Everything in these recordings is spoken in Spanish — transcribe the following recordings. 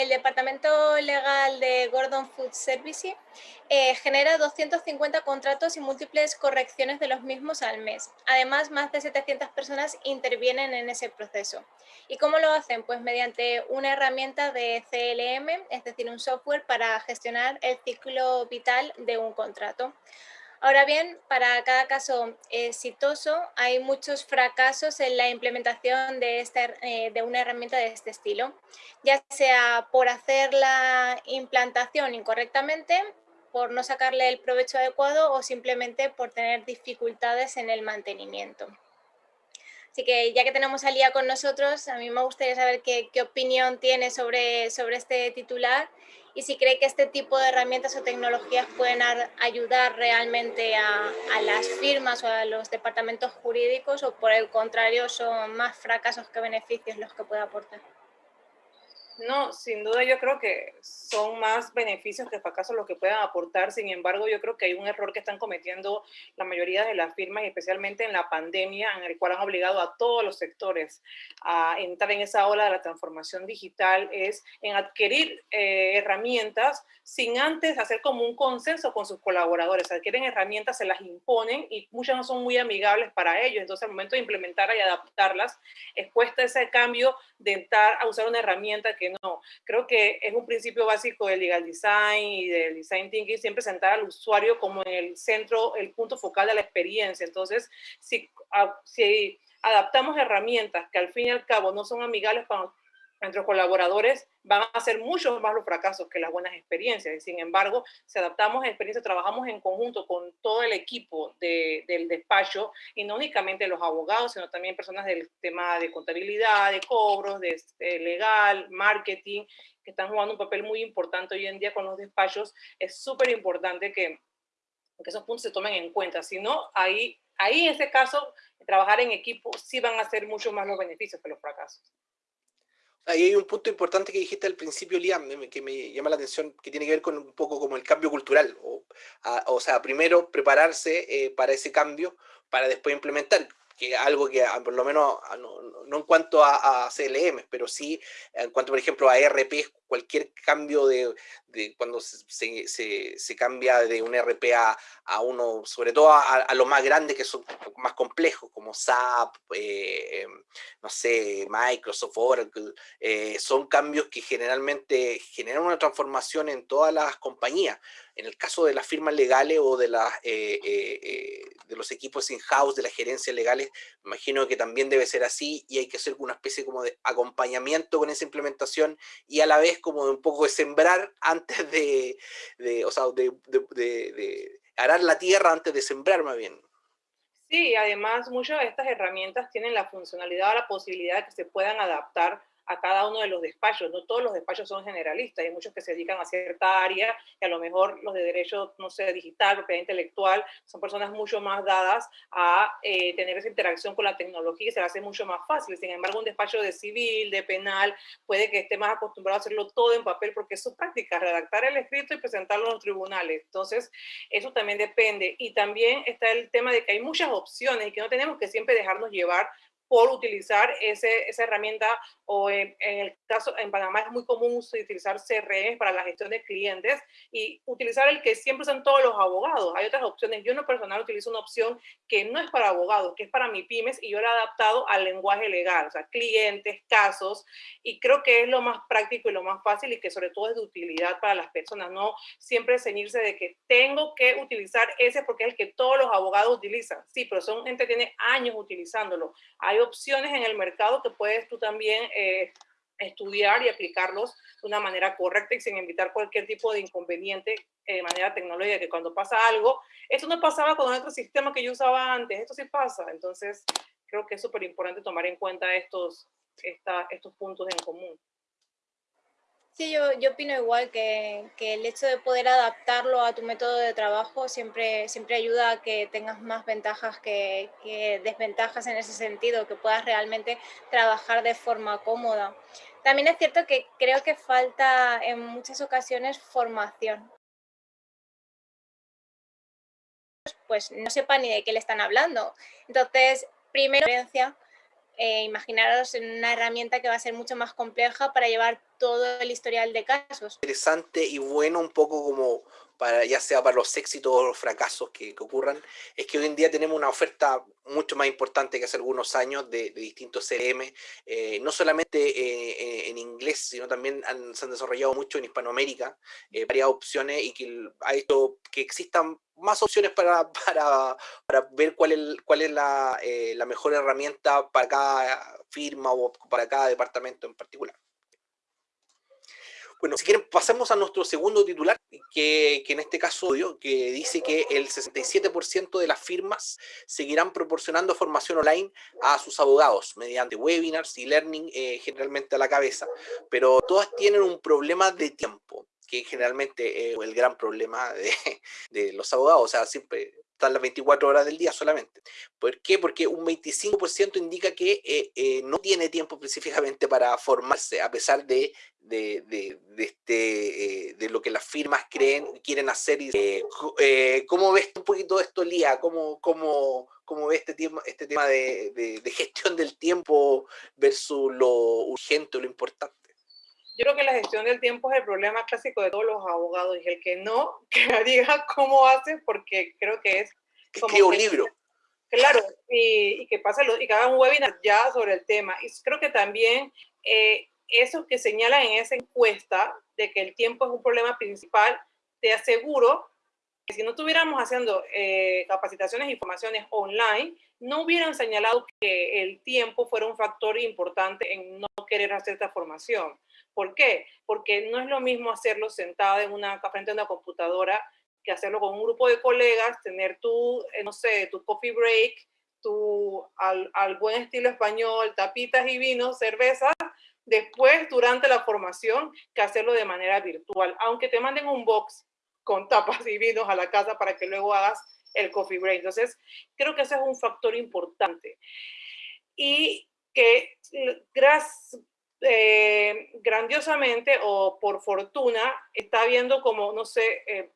el departamento legal de Gordon Food Services eh, genera 250 contratos y múltiples correcciones de los mismos al mes. Además, más de 700 personas intervienen en ese proceso. ¿Y cómo lo hacen? Pues mediante una herramienta de CLM, es decir, un software para gestionar el ciclo vital de un contrato. Ahora bien, para cada caso exitoso hay muchos fracasos en la implementación de, esta, eh, de una herramienta de este estilo, ya sea por hacer la implantación incorrectamente, por no sacarle el provecho adecuado o simplemente por tener dificultades en el mantenimiento. Así que ya que tenemos a Lía con nosotros, a mí me gustaría saber qué, qué opinión tiene sobre, sobre este titular y si cree que este tipo de herramientas o tecnologías pueden ayudar realmente a, las firmas o a los departamentos jurídicos o por el contrario son más fracasos que beneficios los que puede aportar. No, sin duda yo creo que son más beneficios que fracasos los que puedan aportar. Sin embargo, yo creo que hay un error que están cometiendo la mayoría de las firmas, especialmente en la pandemia, en el cual han obligado a todos los sectores a entrar en esa ola de la transformación digital, es en adquirir eh, herramientas sin antes hacer como un consenso con sus colaboradores. Adquieren herramientas, se las imponen y muchas no son muy amigables para ellos. Entonces, al momento de implementarlas y adaptarlas, es puesta ese cambio de entrar a usar una herramienta que no. Creo que es un principio básico del legal design y del design thinking siempre sentar al usuario como en el centro, el punto focal de la experiencia. Entonces, si, si adaptamos herramientas que al fin y al cabo no son amigables para nuestros colaboradores van a ser muchos más los fracasos que las buenas experiencias. Sin embargo, si adaptamos a experiencias, trabajamos en conjunto con todo el equipo del despacho y no únicamente los abogados, sino también personas del tema de contabilidad, de cobros, de, este, legal, marketing, que están jugando un papel muy importante hoy en día con los despachos. Es súper importante que, que esos puntos se tomen en cuenta. Si no, ahí, ahí en ese caso, trabajar en equipo sí van a ser mucho más los beneficios que los fracasos. Ahí hay un punto importante que dijiste al principio, Liam, que me llama la atención, que tiene que ver con un poco como el cambio cultural. O, o sea, primero prepararse eh, para ese cambio, para después implementar que algo que ah, por lo menos ah, no, en cuanto a, a, CLM, pero sí en cuanto, por ejemplo, a ERP, cualquier cambio de, de cuando se, se, se, cambia de un ERP a, a uno, sobre todo a, a los más grandes que son más complejos, como SAP, eh, no sé, Microsoft, Oracle, eh, son cambios que generalmente generan una transformación en todas las compañías. En el caso de las firmas legales o de, las, eh, de los equipos in-house, de las gerencias legales, imagino que también debe ser así y hay que hacer una especie como de acompañamiento con esa implementación y a la vez como de un poco de sembrar antes de, de o sea, de, arar la tierra antes de sembrar más bien. Sí, además muchas de estas herramientas tienen la funcionalidad o la posibilidad de que se puedan adaptar a cada uno de los despachos. No todos los despachos son generalistas, hay muchos que se dedican a cierta área y a lo mejor los de derecho, no sé, digital, propiedad intelectual, son personas mucho más dadas a eh, tener esa interacción con la tecnología y se le hace mucho más fácil. Sin embargo, un despacho de civil, de penal, puede que esté más acostumbrado a hacerlo todo en papel porque es su práctica, redactar el escrito y presentarlo en los tribunales. Entonces, eso también depende. Y también está el tema de que hay muchas opciones y que no tenemos que siempre dejarnos llevar por utilizar ese, esa herramienta o en, el caso, en Panamá es muy común utilizar CRM para la gestión de clientes y utilizar el que siempre son todos los abogados. Hay otras opciones. Yo en lo personal utilizo una opción que no es para abogados, que es para mi pymes y yo la he adaptado al lenguaje legal, o sea, clientes, casos, y creo que es lo más práctico y lo más fácil y que sobre todo es de utilidad para las personas, no siempre ceñirse de que tengo que utilizar ese porque es el que todos los abogados utilizan. Sí, pero son gente que tiene años utilizándolo. Hay opciones en el mercado que puedes tú también eh, estudiar y aplicarlos de una manera correcta y sin evitar cualquier tipo de inconveniente eh, de manera tecnológica, que cuando pasa algo, esto no pasaba con otro sistema que yo usaba antes, esto sí pasa. Entonces, creo que es súper importante tomar en cuenta estos, esta, estos puntos en común. Sí, yo, yo opino igual que, que, el hecho de poder adaptarlo a tu método de trabajo siempre, siempre ayuda a que tengas más ventajas que, desventajas en ese sentido, que puedas realmente trabajar de forma cómoda. También es cierto que creo que falta en muchas ocasiones formación. Pues no sepa ni de qué le están hablando. Entonces, primero, eh, imaginaros en una herramienta que va a ser mucho más compleja para llevar todo el historial de casos. Interesante y bueno un poco como para, ya sea para los éxitos o los fracasos que, ocurran, es que hoy en día tenemos una oferta mucho más importante que hace algunos años de, distintos CRM, eh, no solamente eh, en inglés, sino también se han desarrollado mucho en Hispanoamérica, eh, varias opciones y que ha hecho que existan más opciones para, para, para ver cuál es, cuál es la, la mejor herramienta para cada firma o para cada departamento en particular. Bueno, si quieren pasemos a nuestro segundo titular, que, en este caso que dice que el 67% de las firmas seguirán proporcionando formación online a sus abogados mediante webinars y learning eh, generalmente a la cabeza, pero todas tienen un problema de tiempo que generalmente es el gran problema de, los abogados, o sea, siempre están las 24 horas del día solamente. ¿Por qué? Porque un 25% indica que eh, eh, no tiene tiempo específicamente para formarse, a pesar de, de, de, este, eh, de lo que las firmas creen, quieren hacer. Y, ¿Cómo ves un poquito esto, Lía? ¿Cómo, cómo, cómo ves este tema, este tema de, gestión del tiempo versus lo urgente lo importante? Yo creo que la gestión del tiempo es el problema clásico de todos los abogados y el que no, que me diga cómo hace, porque creo que es... Como que un libro. Claro, y, que pase y que haga un webinar ya sobre el tema. Y creo que también eh, eso que señalan en esa encuesta de que el tiempo es un problema principal, te aseguro que si no estuviéramos haciendo eh, capacitaciones y formaciones online, no hubieran señalado que el tiempo fuera un factor importante en no querer hacer esta formación. ¿Por qué? Porque no es lo mismo hacerlo sentado en una, frente a una computadora que hacerlo con un grupo de colegas, tener tu, eh, no sé, tu coffee break, tu, al, al buen estilo español, tapitas y vinos, cervezas, después durante la formación que hacerlo de manera virtual, aunque te manden un box con tapas y vinos a la casa para que luego hagas el coffee break. Entonces, creo que ese es un factor importante. Y que gracias, eh, grandiosamente o por fortuna está viendo como, no sé, eh,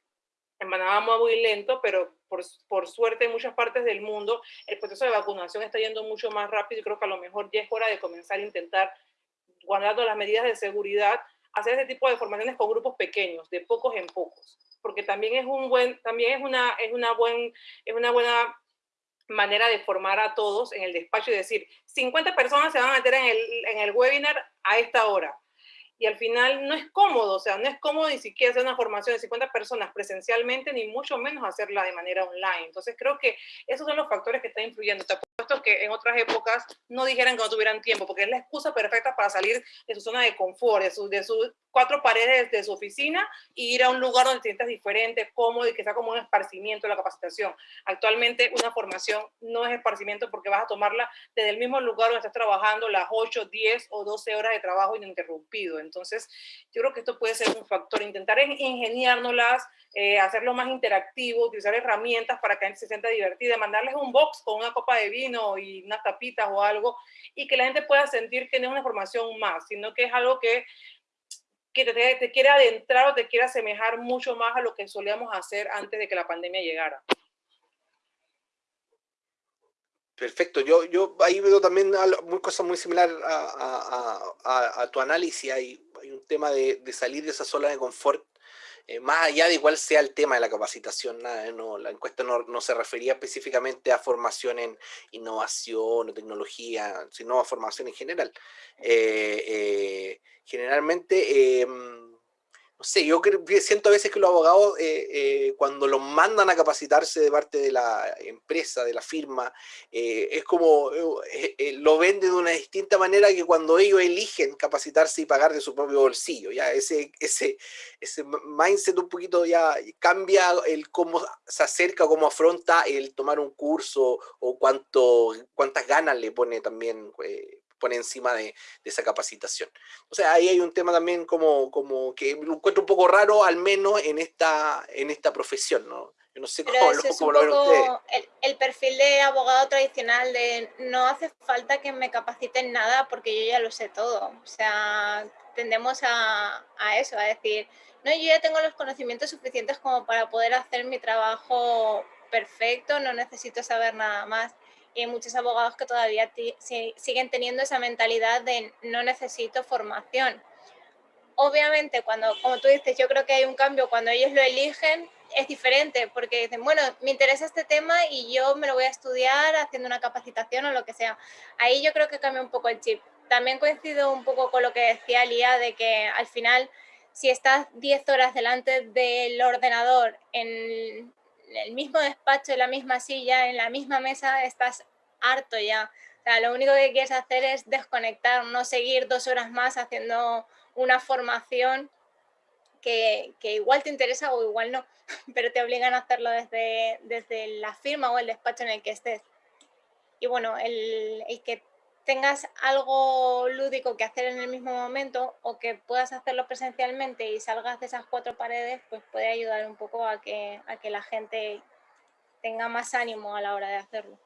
en muy lento, pero por, por, suerte en muchas partes del mundo el proceso de vacunación está yendo mucho más rápido y creo que a lo mejor ya es hora de comenzar a intentar, guardando las medidas de seguridad, hacer ese tipo de formaciones con grupos pequeños, de pocos en pocos, porque también es un buen, también es una, es una, buen, es una buena manera de formar a todos en el despacho y decir, 50 personas se van a meter en el, en el webinar a esta hora. Y al final no es cómodo, o sea, no es cómodo ni siquiera hacer una formación de 50 personas presencialmente, ni mucho menos hacerla de manera online. Entonces creo que esos son los factores que están influyendo. Te apuesto que en otras épocas no dijeran que no tuvieran tiempo, porque es la excusa perfecta para salir de su zona de confort, de, de sus cuatro paredes de su oficina y ir a un lugar donde te sientas diferente, cómodo y que sea como un esparcimiento de la capacitación. Actualmente una formación no es esparcimiento porque vas a tomarla desde el mismo lugar donde estás trabajando las 8, 10 o 12 horas de trabajo ininterrumpido. Entonces, yo creo que esto puede ser un factor, intentar ingeniárnoslas, eh, hacerlo más interactivo, utilizar herramientas para que la gente se sienta divertida, mandarles un box con una copa de vino y unas tapitas o algo, y que la gente pueda sentir que no es una formación más, sino que es algo que que te, quiere adentrar o te quiere asemejar mucho más a lo que solíamos hacer antes de que la pandemia llegara. Perfecto, yo, yo ahí veo también cosas muy similares a, tu análisis. Hay, un tema de, salir de esa zona de confort eh, más allá de cuál sea el tema de la capacitación, nada, no, la encuesta no, se refería específicamente a formación en innovación o tecnología, sino a formación en general. Eh, eh, generalmente em, no sé, yo siento a veces que los abogados, eh, eh, cuando los mandan a capacitarse de parte de la empresa, de la firma, eh, es como, lo ven de una distinta manera que cuando ellos eligen capacitarse y pagar de su propio bolsillo, ya ese, ese, ese mindset un poquito ya cambia el cómo se acerca, cómo afronta el tomar un curso o cuánto, cuántas ganas le pone también pone encima de, esa capacitación. O sea, ahí hay un tema también como, como que lo encuentro un poco raro, al menos en esta, en esta profesión, ¿no? Yo no sé cómo, lo, ven ustedes. El, el, perfil de abogado tradicional de no hace falta que me capaciten nada porque yo ya lo sé todo. O sea, tendemos a, a eso, a decir, no, yo ya tengo los conocimientos suficientes como para poder hacer mi trabajo perfecto, no necesito saber nada más. Y muchos abogados que todavía siguen teniendo esa mentalidad de no necesito formación. Obviamente, cuando, como tú dices, yo creo que hay un cambio cuando ellos lo eligen, es diferente, porque dicen, bueno, me interesa este tema y yo me lo voy a estudiar haciendo una capacitación o lo que sea. Ahí yo creo que cambia un poco el chip. También coincido un poco con lo que decía Lía, de que al final, si estás 10 horas delante del ordenador en el mismo despacho, en la misma silla, en la misma mesa, estás harto ya. O sea, lo único que quieres hacer es desconectar, no seguir dos horas más haciendo una formación que, igual te interesa o igual no, pero te obligan a hacerlo desde, desde la firma o el despacho en el que estés. Y bueno, el, el que tengas algo lúdico que hacer en el mismo momento o que puedas hacerlo presencialmente y salgas de esas cuatro paredes, pues puede ayudar un poco a que, a que la gente tenga más ánimo a la hora de hacerlo.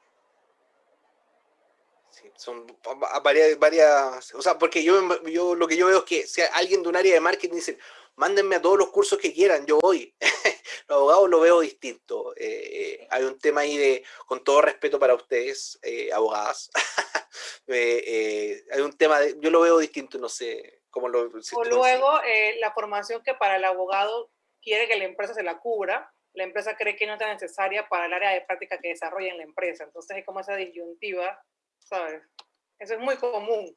Sí, son varias, varias, o sea, porque yo, yo lo que yo veo es que si alguien de un área de marketing dice, mándenme a todos los cursos que quieran, yo voy. los abogados lo veo distinto. Eh, hay un tema ahí de, con todo respeto para ustedes, eh, abogadas, eh, hay un tema, de, yo lo veo distinto, no sé cómo lo... o luego, la formación que para el abogado quiere que la empresa se la cubra, la empresa cree que no es necesaria para el área de práctica que desarrolla en la empresa. Entonces es como esa disyuntiva, ¿sabes? Eso es muy común.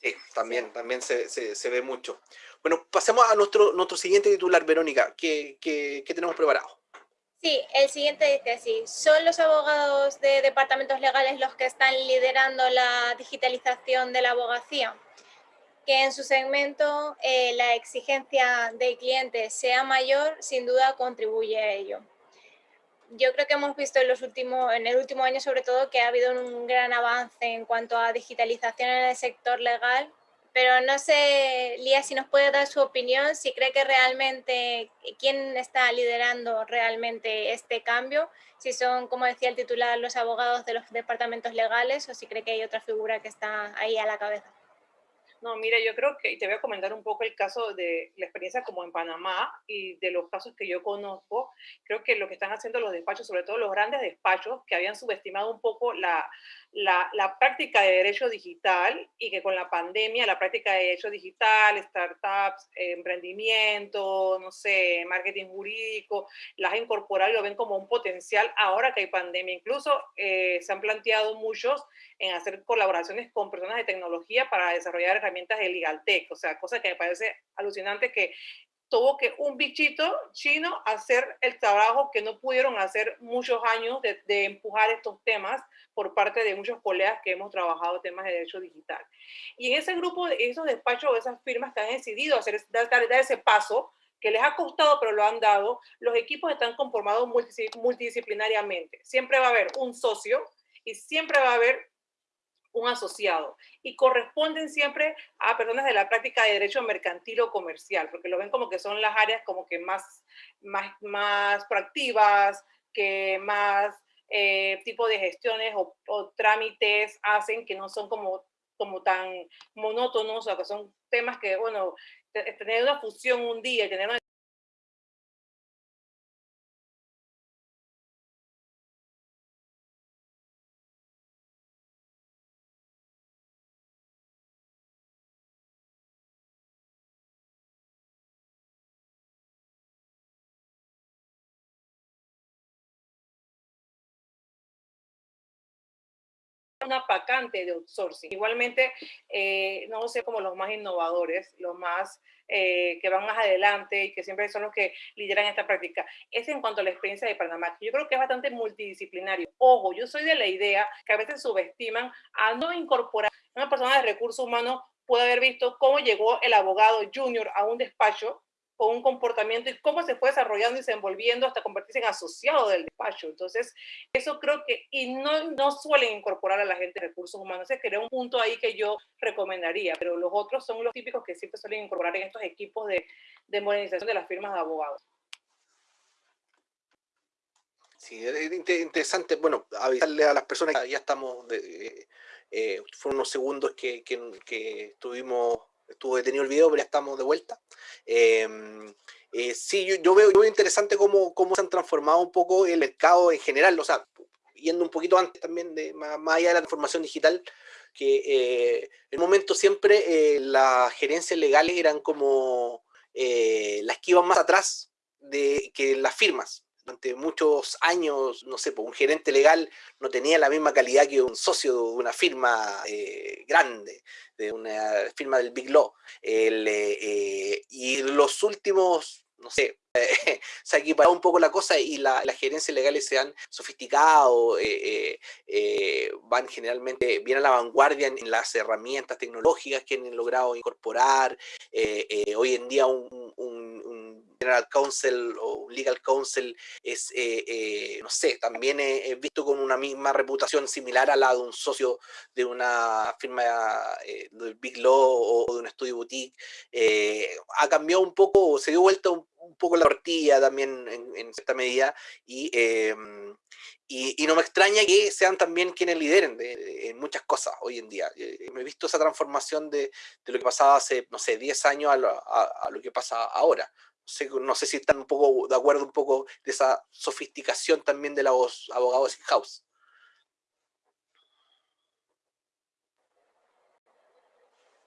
Sí, también, también se, se, ve mucho. Bueno, pasemos a nuestro, nuestro siguiente titular, Verónica. ¿Qué, qué, qué tenemos preparado? Sí, el siguiente dice así, son los abogados de departamentos legales los que están liderando la digitalización de la abogacía, que en su segmento eh, la exigencia del cliente sea mayor, sin duda contribuye a ello. Yo creo que hemos visto en, los últimos, en el último año sobre todo que ha habido un gran avance en cuanto a digitalización en el sector legal pero no sé, Lía, si nos puede dar su opinión, si cree que realmente, quién está liderando realmente este cambio, si son, como decía el titular, los abogados de los departamentos legales o si cree que hay otra figura que está ahí a la cabeza. No, mira, yo creo que, y te voy a comentar un poco el caso de la experiencia como en Panamá y de los casos que yo conozco, creo que lo que están haciendo los despachos, sobre todo los grandes despachos, que habían subestimado un poco la, la, la, práctica de derecho digital y que con la pandemia la práctica de derecho digital, startups, emprendimiento, no sé, marketing jurídico, las incorporar y lo ven como un potencial ahora que hay pandemia. Incluso eh, se han planteado muchos en hacer colaboraciones con personas de tecnología para desarrollar herramientas de legal tech, o sea, cosa que me parece alucinante que tuvo que un bichito chino hacer el trabajo que no pudieron hacer muchos años de, de, empujar estos temas por parte de muchos colegas que hemos trabajado temas de derecho digital. Y en ese grupo, esos despachos, esas firmas que han decidido hacer, dar, dar ese paso, que les ha costado, pero lo han dado, los equipos están conformados multidisciplinariamente. Siempre va a haber un socio y siempre va a haber un asociado y corresponden siempre a personas de la práctica de derecho mercantil o comercial, porque lo ven como que son las áreas como que más, más, más proactivas, que más eh, tipo de gestiones o, o, trámites hacen que no son como, como tan monótonos, o que son temas que, bueno, tener una fusión un día, tener una una vacante de outsourcing. Igualmente, eh, no sé, como los más innovadores, los más eh, que van más adelante y que siempre son los que lideran esta práctica. Es en cuanto a la experiencia de Panamá, yo creo que es bastante multidisciplinario. Ojo, yo soy de la idea que a veces subestiman a no incorporar una persona de recursos humanos puede haber visto cómo llegó el abogado junior a un despacho con un comportamiento y cómo se fue desarrollando y desenvolviendo hasta convertirse en asociado del despacho. Entonces, eso creo que, y no, no suelen incorporar a la gente de recursos humanos, ese sería un punto ahí que yo recomendaría, pero los otros son los típicos que siempre suelen incorporar en estos equipos de, de modernización de las firmas de abogados. Sí, es interesante, bueno, avisarle a las personas que ya estamos, de, eh, fueron unos segundos que, que, que estuvimos estuvo detenido el video, pero ya estamos de vuelta. Em, eh, sí, yo, veo, yo, interesante cómo, cómo se han transformado un poco el mercado en general, o sea, yendo un poquito antes también, de, más, allá de la transformación digital, que eh, en un momento siempre las gerencias legales eran como las que iban más atrás de que las firmas durante muchos años, no sé, pues un gerente legal no tenía la misma calidad que un socio de una firma eh, grande, de una firma del Big Law. Eh, eh, y los últimos, no sé, se ha equiparado un poco la cosa y las gerencias legales se han sofisticado, van generalmente bien a la vanguardia en, las herramientas tecnológicas que han logrado incorporar. hoy en día un General Counsel o Legal Counsel es, eh, eh, no sé, también es visto con una misma reputación similar a la de un socio de una firma eh, del Big Law o de un estudio boutique. ha cambiado un poco, se dio vuelta un, poco la tortilla también en, cierta medida em, y, y, no me extraña que sean también quienes lideren en muchas cosas hoy en día. me he visto esa transformación de, de, lo que pasaba hace, no sé, 10 años a a lo que pasa ahora no sé si están un poco de acuerdo un poco de esa sofisticación también de los abogados in-house.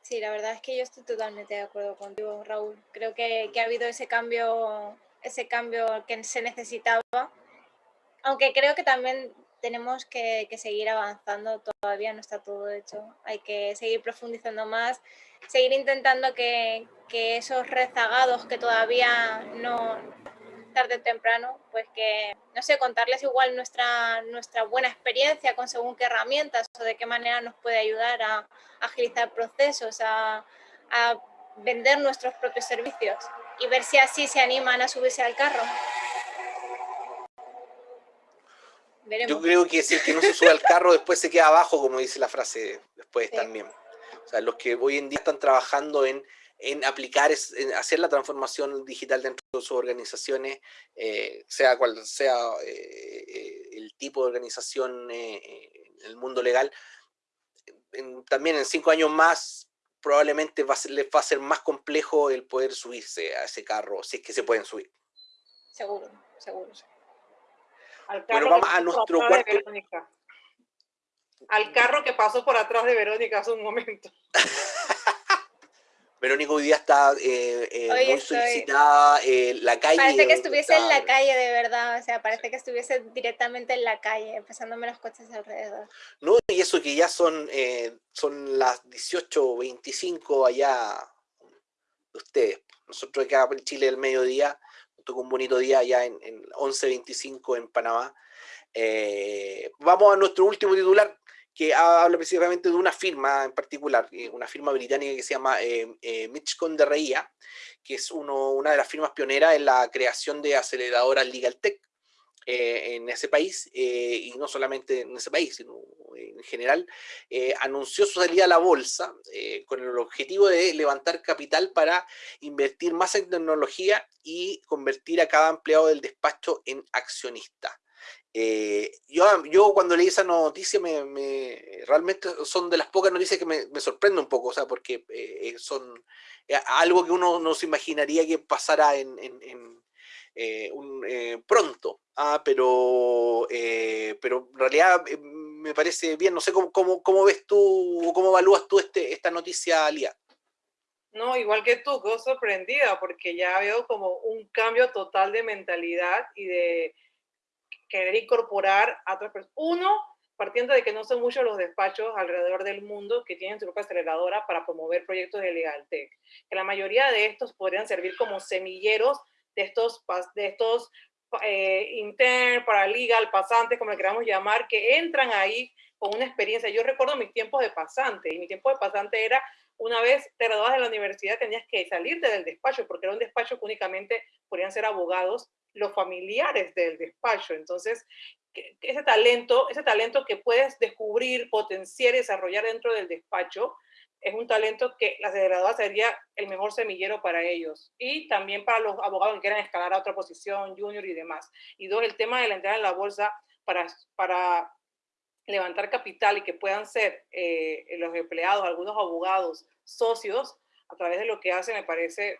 Sí, la verdad es que yo estoy totalmente de acuerdo contigo, Raúl. Creo que, que ha habido ese cambio, ese cambio que se necesitaba, aunque creo que también tenemos que, que, seguir avanzando, todavía no está todo hecho. Hay que seguir profundizando más, seguir intentando que, que esos rezagados que todavía no, tarde o temprano, pues que, no sé, contarles igual nuestra, nuestra buena experiencia con según qué herramientas o de qué manera nos puede ayudar a, agilizar procesos, a, a vender nuestros propios servicios y ver si así se animan a subirse al carro. Yo creo que si el que no se sube al carro después se queda abajo, como dice la frase después también. O sea, los que hoy en día están trabajando en en aplicar, en hacer la transformación digital dentro de sus organizaciones, eh, sea cual sea eh, eh, el tipo de organización en el mundo legal, también en cinco años más probablemente va a ser, les va a ser más complejo el poder subirse a ese carro, si es que se pueden subir. Seguro, seguro. bueno, vamos a nuestro cuarto... Al carro que pasó por atrás de Verónica hace un momento. Verónica hoy día está eh, eh, muy solicitada, eh, la calle. Parece que estuviese en la calle de verdad, o sea, parece que estuviese directamente en la calle, pasándome los coches alrededor. No, y eso que ya son, son las 18.25 allá de ustedes. Nosotros acá en Chile el mediodía, tuvo un bonito día allá en, en 11.25 en Panamá. vamos a nuestro último titular, que habla precisamente de una firma en particular, eh, una firma británica que se llama eh, eh de Reía, que es una de las firmas pioneras en la creación de aceleradoras Legal Tech eh, en ese país, y no solamente en ese país, sino en general, anunció su salida a la bolsa con el objetivo de levantar capital para invertir más en tecnología y convertir a cada empleado del despacho en accionista. Eh, yo, yo cuando leí esa noticia, me, realmente son de las pocas noticias que me, me sorprende un poco, o sea, porque eh, eh, son algo que uno no se imaginaría que pasara en, pronto, ah, pero, pero en realidad me parece bien, no sé cómo, cómo, ves tú cómo evalúas tú este, esta noticia, Lía. No, igual que tú, quedo sorprendida porque ya veo como un cambio total de mentalidad y de querer incorporar a otras personas. Uno, partiendo de que no son muchos los despachos alrededor del mundo que tienen su propia aceleradora para promover proyectos de legal tech, que la mayoría de estos podrían servir como semilleros de estos, de estos eh, intern, paralegal, pasantes, como le queramos llamar, que entran ahí con una experiencia. Yo recuerdo mis tiempos de pasante, y mi tiempo de pasante era una vez te graduabas de la universidad tenías que salirte del despacho, porque era un despacho que únicamente podían ser abogados los familiares del despacho. Entonces, ese talento, ese talento que puedes descubrir, potenciar y desarrollar dentro del despacho, es un talento que la graduada sería el mejor semillero para ellos. Y también para los abogados que quieran escalar a otra posición, junior y demás. Y dos, el tema de la entrada en la bolsa para, para levantar capital y que puedan ser eh, los empleados, algunos abogados, socios, a través de lo que hace, me parece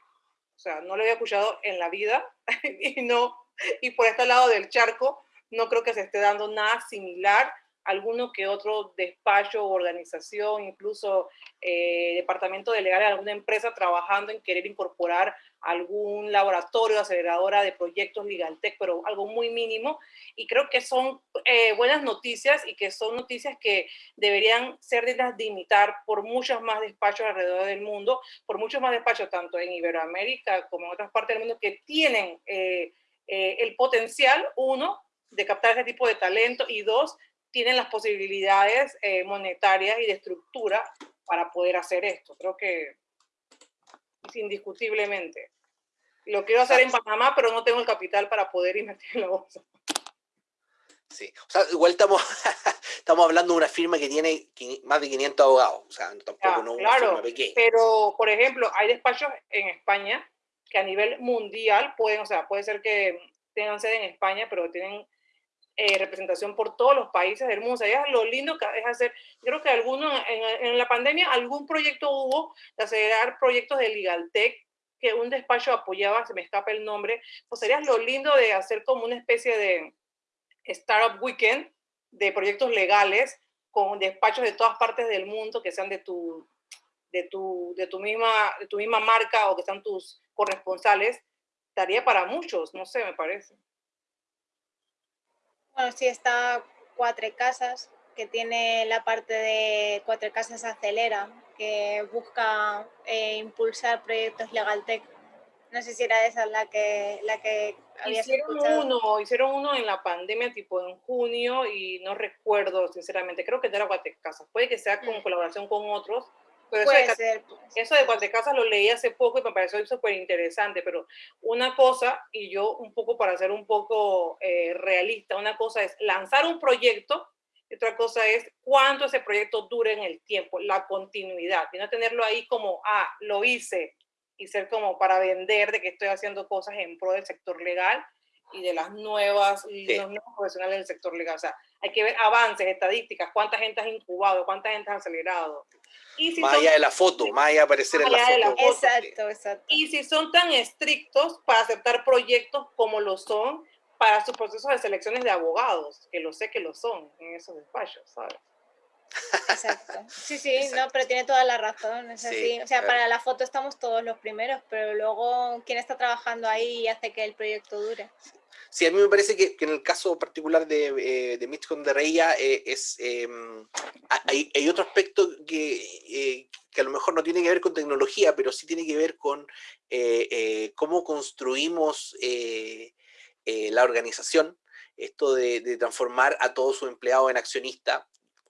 o sea, no lo había escuchado en la vida y no, y por este lado del charco no creo que se esté dando nada similar alguno que otro despacho o organización, incluso eh, departamento de legal de alguna empresa trabajando en querer incorporar algún laboratorio, aceleradora de proyectos LegalTech, pero algo muy mínimo. Y creo que son eh, buenas noticias y que son noticias que deberían ser de imitar por muchos más despachos alrededor del mundo, por muchos más despachos, tanto en Iberoamérica como en otras partes del mundo, que tienen eh, el potencial, uno, de captar ese tipo de talento y dos, tienen las posibilidades eh, monetarias y de estructura para poder hacer esto. Creo que indiscutiblemente. Lo quiero hacer en Panamá, pero no tengo el capital para poder invertir en la bolsa. Sí, o sea, igual estamos, estamos hablando de una firma que tiene más de 500 abogados, o sea, tampoco no una firma pequeña. Pero, por ejemplo, hay despachos en España que a nivel mundial pueden, o sea, puede ser que tengan sede en España, pero tienen eh, representación por todos los países del mundo. O sea, lo lindo que es hacer, creo que alguno, en, la pandemia algún proyecto hubo de acelerar proyectos de LegalTech que un despacho apoyaba, se me escapa el nombre, pues sería lo lindo de hacer como una especie de Startup Weekend de proyectos legales con despachos de todas partes del mundo que sean de tu, de tu, de tu, misma, tu misma marca o que sean tus corresponsales, estaría para muchos, no sé, me parece. Bueno, sí está Cuatro Casas, que tiene la parte de Cuatro Casas Acelera, que busca eh, impulsar proyectos LegalTech. No sé si era esa la que, la que habías hicieron uno, hicieron uno en la pandemia, tipo en junio, y no recuerdo, sinceramente, creo que era Cuatro Casas. Puede que sea con mm. colaboración con otros, pero eso, de, ser, eso de Cuatecasas lo leí hace poco y me pareció súper interesante, pero una cosa, y yo un poco para ser un poco eh, realista, una cosa es lanzar un proyecto y otra cosa es cuánto ese proyecto dure en el tiempo, la continuidad, y no tenerlo ahí como, ah, lo hice, y ser como para vender de que estoy haciendo cosas en pro del sector legal y de las nuevas, y los nuevos profesionales del sector legal. O sea, hay que ver avances, estadísticas, cuánta gente has incubado, cuánta gente has acelerado. más allá de la foto, más allá de aparecer en la foto. Exacto, exacto. Y si son tan estrictos para aceptar proyectos como lo son para sus procesos de selecciones de abogados, que lo sé que lo son en esos despachos, ¿sabes? Exacto. Sí, sí, no, pero tiene toda la razón, es así. O sea, para la foto estamos todos los primeros, pero luego quién está trabajando ahí y hace que el proyecto dure. Sí, a mí me parece que, en el caso particular de, eh, de Mitch de Reya eh, es, em, hay, hay, otro aspecto que, eh, que, a lo mejor no tiene que ver con tecnología, pero sí tiene que ver con eh, cómo construimos la organización, esto de, de, transformar a todos sus empleados en accionistas.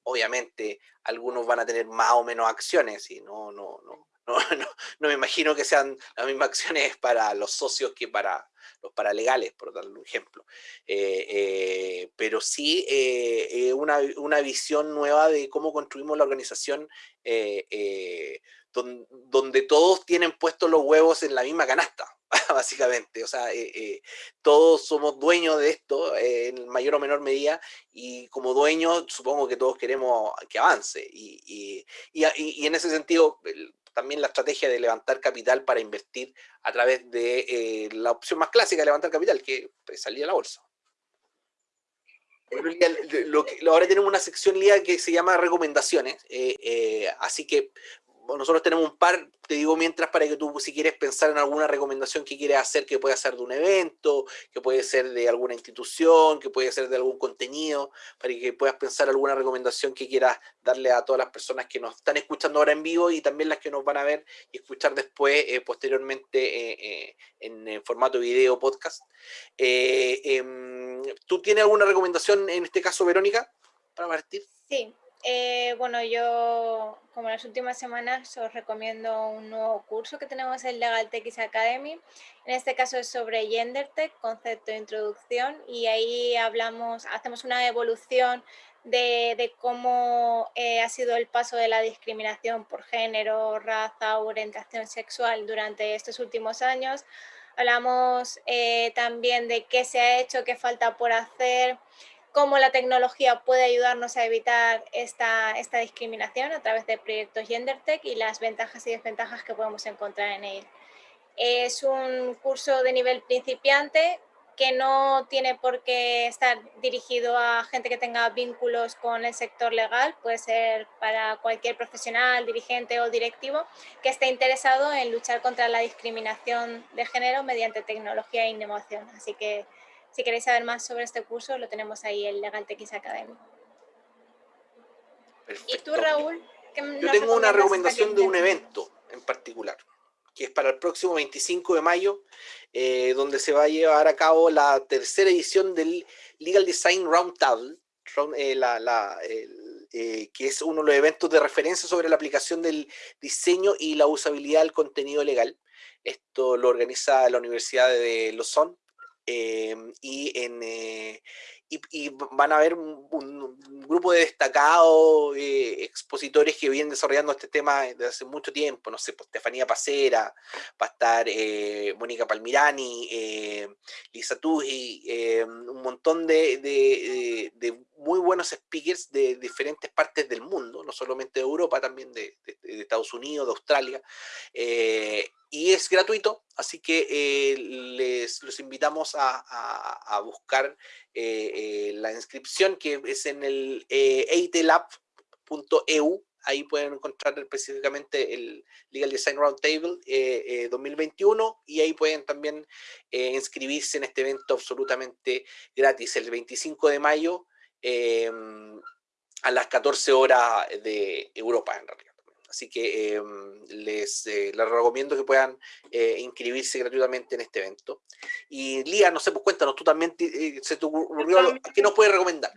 Obviamente, algunos van a tener más o menos acciones y no, no, no, no, no, no me imagino que sean las mismas acciones para los socios que para los paralegales, por darle un ejemplo. Eh, eh, pero sí eh, una, una, visión nueva de cómo construimos la organización donde, todos tienen puestos los huevos en la misma canasta, básicamente. O sea, todos somos dueños de esto en mayor o menor medida y como dueños supongo que todos queremos que avance. Y, y en ese sentido también la estrategia de levantar capital para invertir a través de eh, la opción más clásica de levantar capital, que es salir a la bolsa. ahora tenemos una sección Lía que se llama recomendaciones, eh, eh, así que nosotros tenemos un par, te digo mientras, para que tú si quieres pensar en alguna recomendación que quieres hacer, que puede ser de un evento, que puede ser de alguna institución, que puede ser de algún contenido, para que puedas pensar alguna recomendación que quieras darle a todas las personas que nos están escuchando ahora en vivo y también las que nos van a ver y escuchar después, eh, posteriormente, eh, eh, en, formato video, podcast. Em, ¿Tú tienes alguna recomendación en este caso, Verónica, para partir? Sí, eh, bueno, yo como las últimas semanas os recomiendo un nuevo curso que tenemos en Legal Tech Academy. En este caso es sobre Gender Tech, concepto de introducción, y ahí hablamos, hacemos una evolución de, cómo eh, ha sido el paso de la discriminación por género, raza, orientación sexual durante estos últimos años. Hablamos eh, también de qué se ha hecho, qué falta por hacer, cómo la tecnología puede ayudarnos a evitar esta, esta discriminación a través de proyectos GenderTech y las ventajas y desventajas que podemos encontrar en él. Es un curso de nivel principiante que no tiene por qué estar dirigido a gente que tenga vínculos con el sector legal, puede ser para cualquier profesional, dirigente o directivo que esté interesado en luchar contra la discriminación de género mediante tecnología e innovación. Así que si queréis saber más sobre este curso, lo tenemos ahí en Legal TX Academy. ¿Y tú, Raúl? Yo tengo una recomendación de un evento en particular que es para el próximo 25 de mayo, eh, donde se va a llevar a cabo la tercera edición del Legal Design Roundtable, eh, eh, que es uno de los eventos de referencia sobre la aplicación del diseño y la usabilidad del contenido legal. Esto lo organiza la Universidad de Lausanne y en y, van a haber un, grupo de destacados eh, expositores que vienen desarrollando este tema desde hace mucho tiempo, no sé, pues Estefanía Pacera, va a estar eh, Mónica Palmirani, eh, Lisa Tuji, un montón de, de, muy buenos speakers de diferentes partes del mundo, no solamente de Europa, también de, Estados Unidos, de Australia, y es gratuito, así que eh, les los invitamos a, buscar eh, eh, la inscripción que es en el eitelab.eu, ahí pueden encontrar específicamente el Legal Design Roundtable 2021 y ahí pueden también inscribirse en este evento absolutamente gratis el 25 de mayo a las 14 horas de Europa en realidad. Así que em, les, eh, recomiendo que puedan eh, inscribirse gratuitamente en este evento. Y Lía, no sé, pues cuéntanos, tú también eh, se te ocurrió, ¿qué nos puedes recomendar?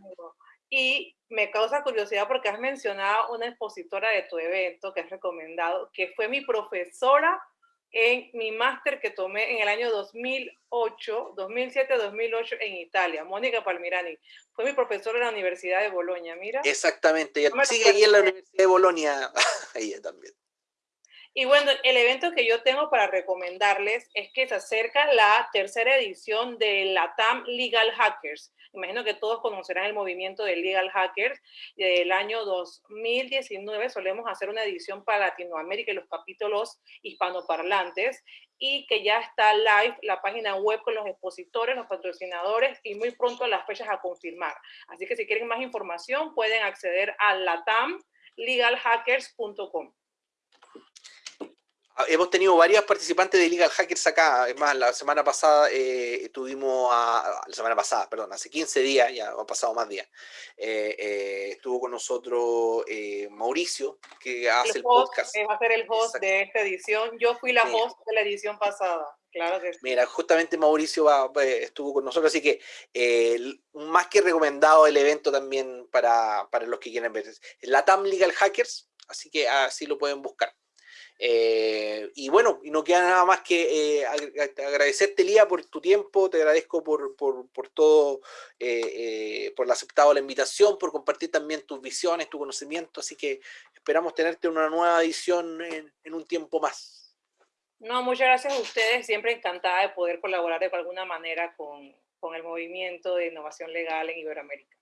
Y me causa curiosidad porque has mencionado una expositora de tu evento que has recomendado, que fue mi profesora en mi máster que tomé en el año 2008, 2007-2008 en Italia, Mónica Palmirani. Fue mi profesora en la Universidad de Bolonia, mira. Exactamente, ella sigue aquí en la Universidad de Bolonia, ella también. Y bueno, el evento que yo tengo para recomendarles es que se acerca la tercera edición de la TAM Legal Hackers. Imagino que todos conocerán el movimiento de Legal Hackers. Del año 2019 solemos hacer una edición para Latinoamérica y los capítulos hispanoparlantes y que ya está live la página web con los expositores, los patrocinadores y muy pronto las fechas a confirmar. Así que si quieren más información pueden acceder a latamlegalhackers.com. Ah, hemos tenido varias participantes de Legal Hackers acá. Es más, la semana pasada eh, tuvimos a. La semana pasada, perdón, hace 15 días, ya han pasado más días. Eh, eh, estuvo con nosotros Mauricio, que hace el, podcast. Va a ser el host de esta edición. Yo fui la host de la edición pasada. Claro que sí. Mira, justamente Mauricio estuvo con nosotros, así que más que recomendado el evento también para, para los que quieran ver. La TAM Legal Hackers, así que así lo pueden buscar. Eh, y bueno, y no queda nada más que eh, agradecerte, Lía, por tu tiempo, te agradezco por, todo, eh, por aceptado la invitación, por compartir también tus visiones, tu conocimiento, así que esperamos tenerte en una nueva edición en, un tiempo más. No, muchas gracias a ustedes, siempre encantada de poder colaborar de alguna manera con, con el movimiento de innovación legal en Iberoamérica.